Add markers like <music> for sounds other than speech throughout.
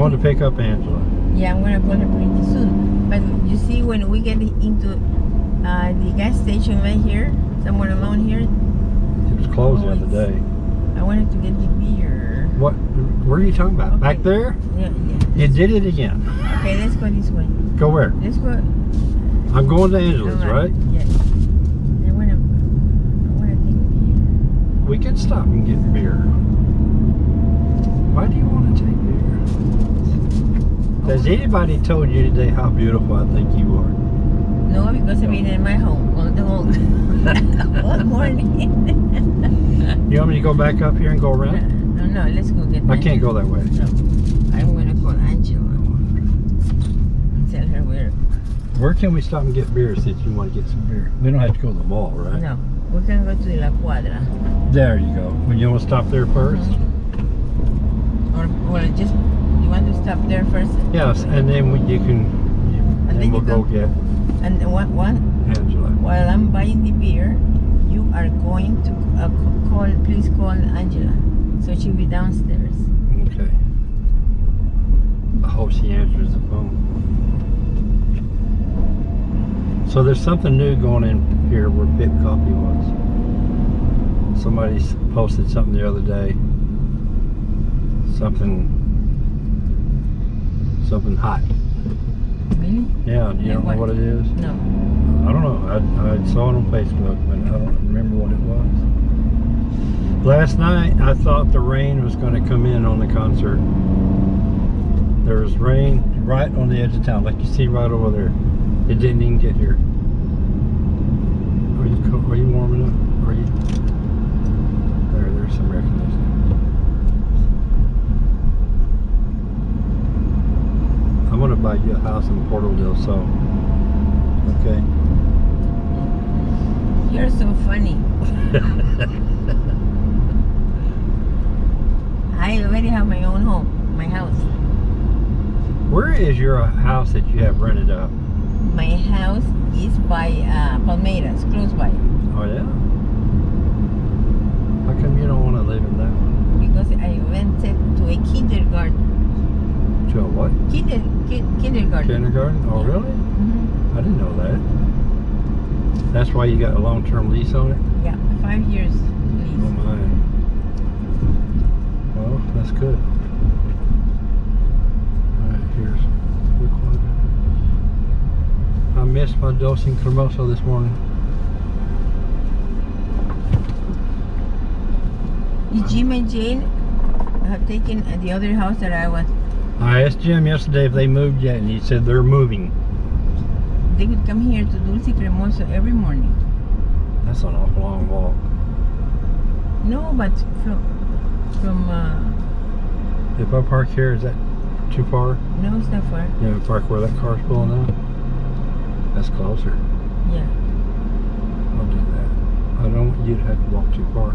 going to pick up Angela. Yeah, I'm gonna call her pretty soon. But you see, when we get into uh, the gas station right here, somewhere along here, It was closed the Oh, other day. I wanted to get the beer. What? Where are you talking about? Back there? Yeah, yeah. You did it again. Okay, let's go this way. Go where? Let's go. I'm going to Angela's, right? Yes. I wanna, I wanna take beer. We can stop and get beer. Why do you want to take beer? Has anybody told you today how beautiful I think you are? No, because I've been in my home all the whole, <laughs> all morning. You want me to go back up here and go around? no, no, let's go get I can't go that way. No, I'm gonna call Angela and tell her where. Where can we stop and get beer since you want to get some beer? We don't have to go to the mall, right? No, we can go to La Cuadra. There you go. Well, you want to stop there 1st mm-hmm. Or, or just, want to stop there first? Yes, and then we, you can, you, And then then we'll go get And what? one, Angela. while I'm buying the beer, you are going to uh, call, please call Angela. So she'll be downstairs. Okay. I hope she answers the phone. So there's something new going in here where Pip Coffee was. Somebody posted something the other day. Something. Something hot. Really? Yeah, do you Like know what it is? No. I don't know. I, I saw it on Facebook, but I don't remember what it was. Last night, I thought the rain was going to come in on the concert. There was rain right on the edge of town, like you see right over there. It didn't even get here. Are you are you warming up? Are you? There, there's some air conditioning. I'm gonna buy you a house in Portal del Sol. Okay. You're so funny. <laughs> I already have my own home, my house. Where is your house that you have rented up? My house is by uh, Palmeiras, close by. Oh yeah. How come you don't want to live in that one? Because I rented to a kindergarten. To a what? Kinder, ki- kindergarten. Kindergarten? Oh really? Mhm. I didn't know that. That's why you got a long-term lease on it. Yeah, five years Oh my. Well, that's good. Alright, here's the quadrant. I missed my Dulce Cremoso this morning. Jim and Jane have taken uh, the other house that I was? I asked Jim yesterday if they moved yet, and he said they're moving. They would come here to Dulce Cremoso every morning. That's an awful long walk. No, but from from uh, If I park here, is that too far? no, it's not far. You know, park where that car's pulling out? That's closer. Yeah. I'll do that. I don't want you to have to walk too far.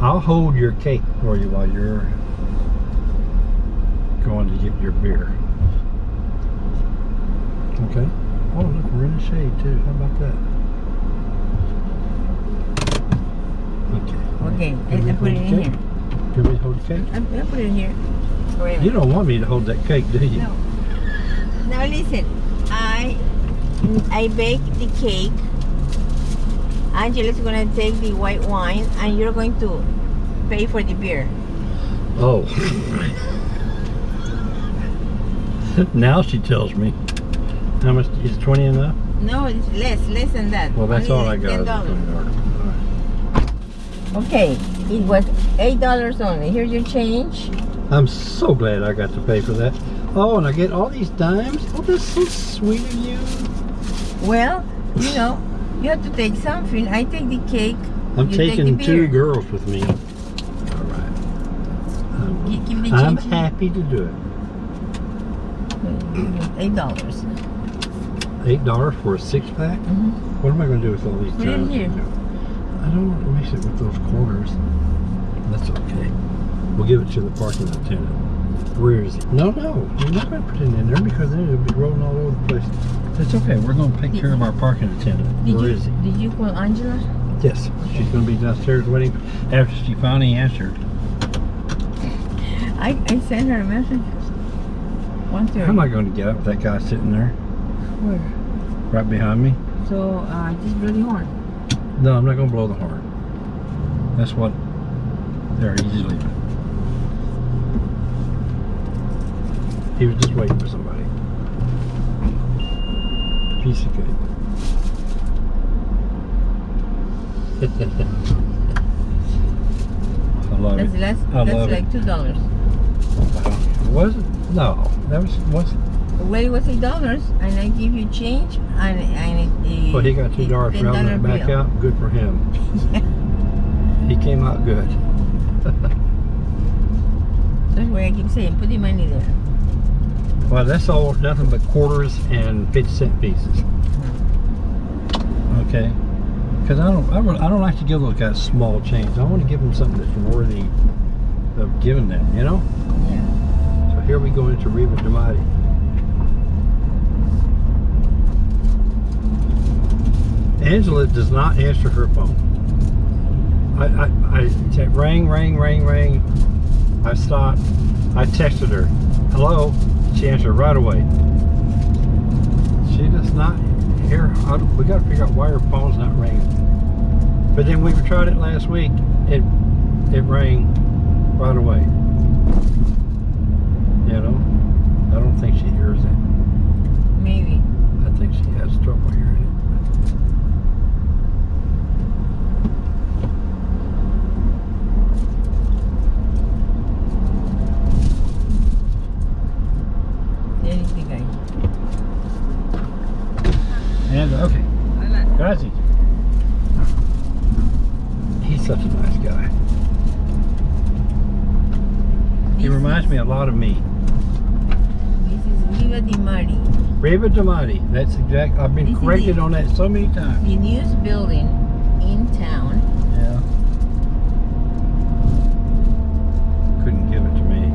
I'll hold your cake for you while you're going to get your beer. Okay. Oh, look, we're in the shade too. How about that? Okay. Okay, I, put it in here. Can we hold the cake? I, put it in here. Wait You don't want me to hold that cake, do you? No. Now listen, I I baked the cake. Angela's gonna take the white wine, and you're going to pay for the beer. Oh. <laughs> <laughs> now she tells me. How much is 20 enough? No, it's less, less than that. Well, that's Only all I got. is $10. $20. Okay, it was eight dollars only. Here's your change. I'm so glad I got to pay for that. Oh, and I get all these dimes. Oh, that's so sweet of you. Well, you know, you have to take something. I take the cake. I'm take taking the two girls with me. All right. Gi- Give the I'm happy to do it. Eight dollars. Eight dollars for a six pack. Mhm. What am I going to do with all these Put it in here. I don't want to mix it with those quarters. That's okay. We'll give it to the parking attendant. Where is it? No, no, we're not going to put it in there because then it'll be rolling all over the place. It's okay. We're going to take care of our parking attendant. Did Where you is he? did you call Angela? Yes, she's going to be downstairs waiting after she finally answered. I, I sent her a message. One thirty. How am I going to get up with that guy sitting there Where? right behind me? So uh, just blow the horn. No, I'm not going to blow the horn. That's what. There, he's just leaving. He was just waiting for somebody. Piece of cake. <laughs> I love That's it. less. I that's love it. like two dollars. Was it? No, that was was. Well, it was eight dollars, and I give you change, and and it, Well, he got two dollars rounding it back bill. out. Good for him. <laughs> He came out good. <laughs> That's why I keep saying, put the money there. Well, that's all nothing but quarters and fifty cent pieces. Okay, because I don't, I, really, I don't like to give those guys small change. I want to give them something that's worthy of giving them. You know. Yeah. Here we go into Riva Damati. Angela does not answer her phone. I, I, I said ring, ring, ring, ring. I stopped. I texted her, hello. She answered right away. She does not hear. We got to figure out why her phone's not ringing. But then we tried it last week. It it rang right away. You know, I don't think she hears it. Maybe. I think she has trouble hearing it. Anything I. And okay, gracias. He's such a nice guy. He reminds me a lot of me. Viva Di Mari, Reba Damati. That's exact. I've been This corrected on that so many times. the newest building in town. Yeah. Couldn't give it to me.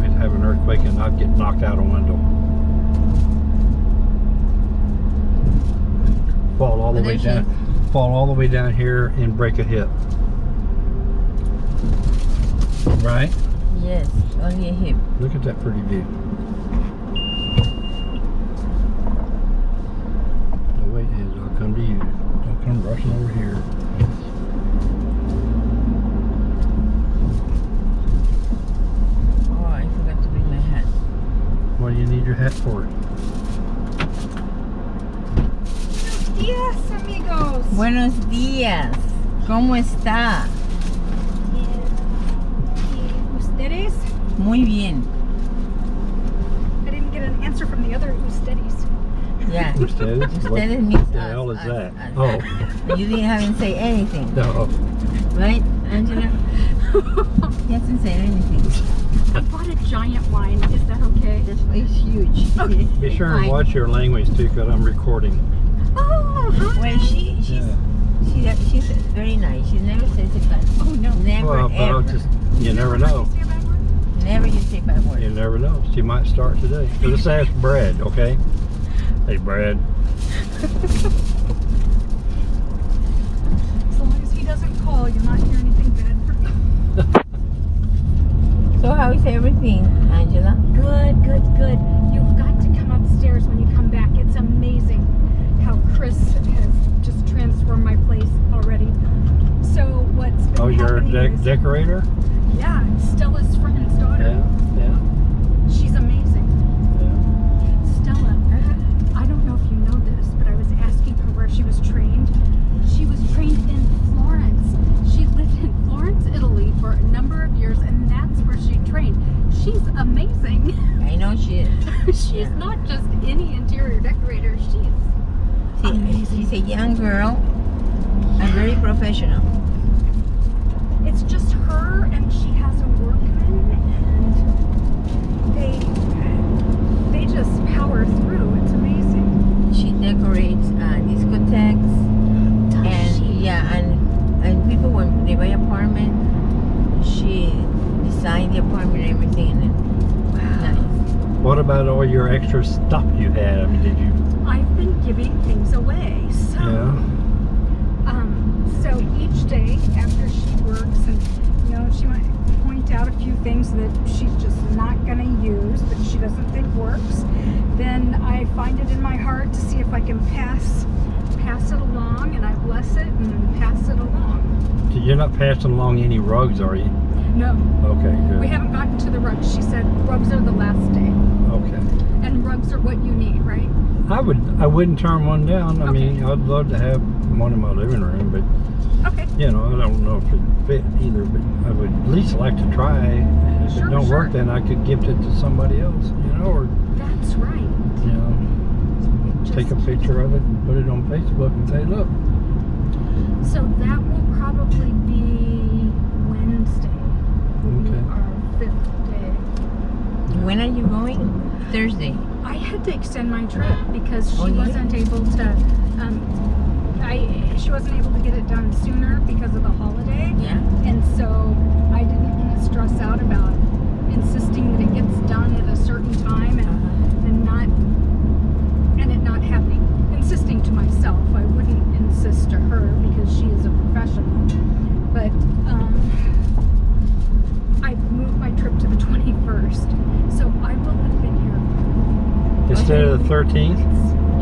We'd have an earthquake and I'd get knocked out a window. Fall all the way down. Fall all the way down here and break a hip. Right? Yes, only a hip. Look at that pretty view. No wait, is I'll come to you. Don't come rushing over here. Oh, I forgot to bring my hat. What do you need your hat for? Yes, amigos. Buenos días. ¿Cómo está? Ustedes? Muy bien. I didn't get an answer from the other <laughs> ustedes. Yeah. <laughs> Ustedes? What Ustedes means the us, hell is us, that? us. Oh, You didn't haven't say anything, no. right, Angela? He hasn't said anything. I bought a giant wine. Is that okay? This place is huge. <laughs> Be sure and Fine. watch your language too, because I'm recording. Oh, hi. Well, she she's Yeah. she, she's very nice. She never says it bad. Oh no. Never Well, but I'll ever. just, you never know. Say a bad word? Never you say bad word. You never know. She might start today. So let's ask Brad, okay? Hey, Brad. As long as he doesn't call, you're not hearing anything bad from me. <laughs> So how is everything, Angela? Good, good, good. You've got to come upstairs when you come back. It's amazing how Chris has just transformed my place already. So what's been Oh, you're a happening dec is, decorator? yeah, Stella's friend's daughter. Yeah, yeah, She's amazing. yeah. Stella, I don't know if you know this, but I was asking her where she was trained. She was trained in Florence. She lived in Florence, Italy for a number of years, and that's where she trained. She's amazing. I know she is. <laughs> she's Yeah. not just any interior decorator. She's She, Amazing. she's a young girl and very professional. it's just her and she has a workman and they they just power through. It's amazing. She decorates uh, discotheques Does and she? yeah, and and people when they buy apartment, she designed the apartment and everything. And nice. What about all your extra stuff you had? I mean, did you? I've been giving things away. So Yeah. Um, so each day after she works, and you know, she might point out a few things that she's just not going to use, that she doesn't think works. Then I find it in my heart to see if I can pass pass it along, and I bless it and pass it along. So You're not passing along any rugs, are you? No, Okay, good. we haven't gotten to the rugs. She said rugs are the last day, Okay. and rugs are what you need, right? I would, I wouldn't turn one down. I mean, I'd love to have one in my living room, but Okay. you know, I don't know if it fit either. But I would at least like to try. And if Sure, it don't work, then I could gift it to somebody else. You know, or That's right. you know, take a picture of it and put it on Facebook and say, look, So that will probably be Wednesday. Will be Okay. our fifth day. When are you going? Thursday. I had to extend my trip because she Oh, yeah? wasn't able to. Um, I she wasn't able to get it done sooner because of the holiday, Yeah. and so I didn't want to stress out about insisting that it gets done at a certain time and, Uh-huh. and not and it not happening. Insisting to myself, I wouldn't insist to her because she is a professional. But um, I moved my trip to the 21st, so I will have been here instead of the 13th.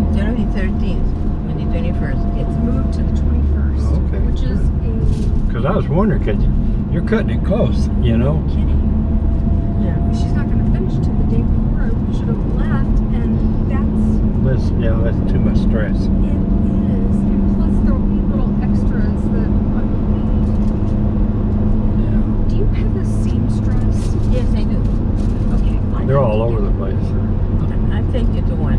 Instead of 13th, on the 21st. It's moved to the 21st, Okay, which is a Because I was wondering, because you're cutting it close, you know. kidding. Yeah. She's not going to finish till the day before. I should have left, and that's That's yeah, that's too much stress. it is. And plus, there will be little extras that I will need. Yeah, Do you have a seamstress? Yes, I do. Okay, I they're need all over get- the place. I'll take you to one.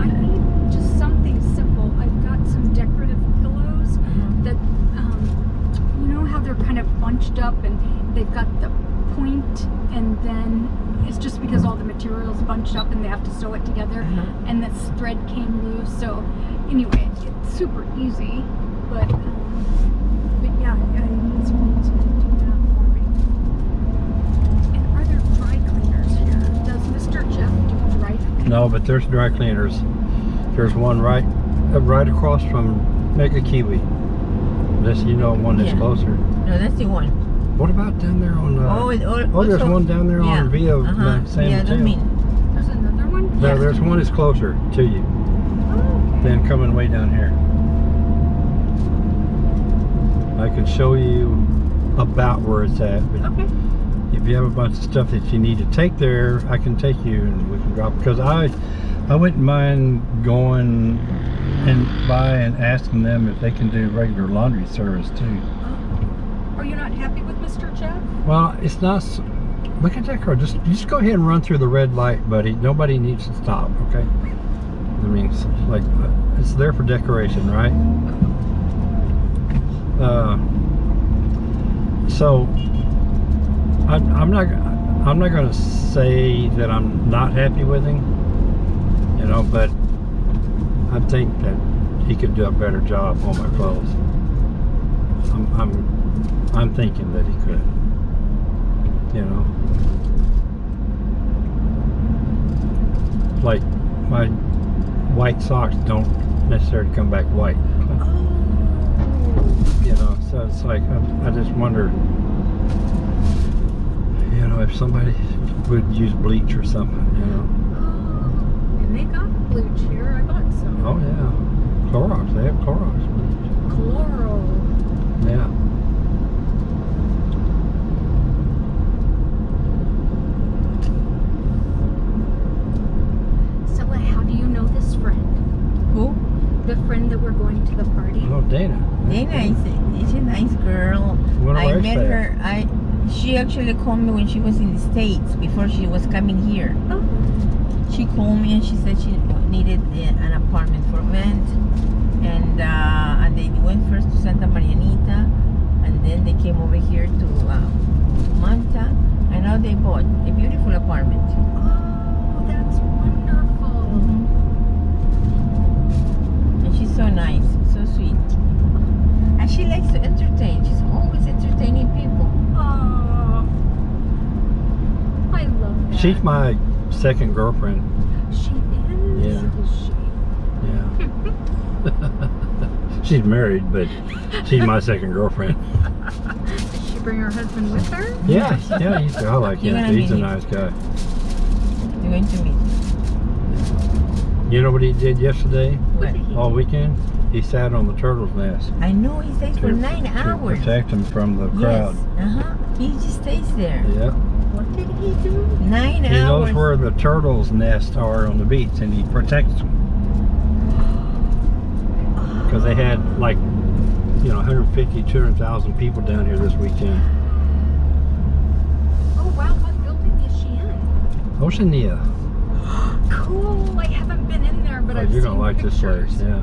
I need just something simple. I've got some decorative pillows Uh-huh. that um, you know how they're kind of bunched up and they've got the point and then it's just because all the materials bunched up and they have to sew it together Uh-huh. and this thread came loose so anyway it's super easy but um, but yeah I need someone to do that for me and are there dry cleaners here does Mr. Jeff do dry cleaning No, but there's dry cleaners. There's one right, uh, right across from Mega Kiwi. This, you know, one that's Yeah. closer. No, that's the one. What about down there on? Uh, oh, it, al- oh, there's one down there yeah. on Via uh, San yeah. I mean, there's another one No, Yes. there's one that's closer to you oh, okay. than coming way down here. I can show you about where it's at, okay if you have a bunch of stuff that you need to take there, I can take you and we can drop. Because I, I wouldn't mind going and by and asking them if they can do regular laundry service too. Are you not happy with Mr. Jeff? Well, it's not. Look at that car. Just, just go ahead and run through the red light, buddy. Nobody needs to stop. Okay. I mean, it's like uh, it's there for decoration, right? Uh, so I, I'm not. I'm not going to say that I'm not happy with him. You know, but I think that he could do a better job on my clothes. I'm, I'm, I'm thinking that he could. You know, like my white socks don't necessarily come back white. Oh. You know, so it's like I, I just wonder, know, if somebody would use bleach or something. You know, Oh, and they got bleach here. I bought some. oh yeah, Clorox. They have Clorox bleach. Chloro. Yeah. So, uh, how do you know this friend? who? The friend that we're going to the party? Oh, Dana. Dana is, is a nice girl. One of I our met staff. her. I she actually called me when she was in the states before she was coming here. Oh, She called me and she said she needed an apartment for rent, and uh, and they went first to Santa Marianita, and then they came over here to uh, Manta, and now they bought a beautiful apartment. oh, that's wonderful. And she's so nice, so sweet, and she likes to entertain. She's always entertaining people. Oh, I love that. She's my second girlfriend. She is. Yeah. Is she? Yeah. <laughs> she's married, but she's my second girlfriend. Is she bring her husband with her? Yeah, yeah, he's, I like him. He's a nice guy. You're going to meet. You know what he did yesterday? What? All weekend? He sat on the turtle's nest I know he stays for to, nine to hours. protect him from the crowd. Yes. Uh huh. He just stays there. Yeah. What did he do? Nine He hours. knows where the turtles' nests are on the beach, and he protects them. Because <gasps> they had like, you know, 150, 200,000 people down here this weekend. Oh wow, what building is she in? Oceania. <gasps> Cool. I haven't been in there, but Oh, I've you're seen gonna like pictures. this place, yeah.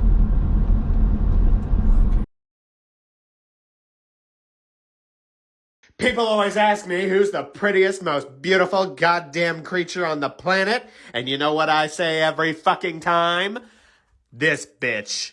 People always ask me who's the prettiest, most beautiful goddamn creature on the planet, and you know what I say every fucking time? This bitch.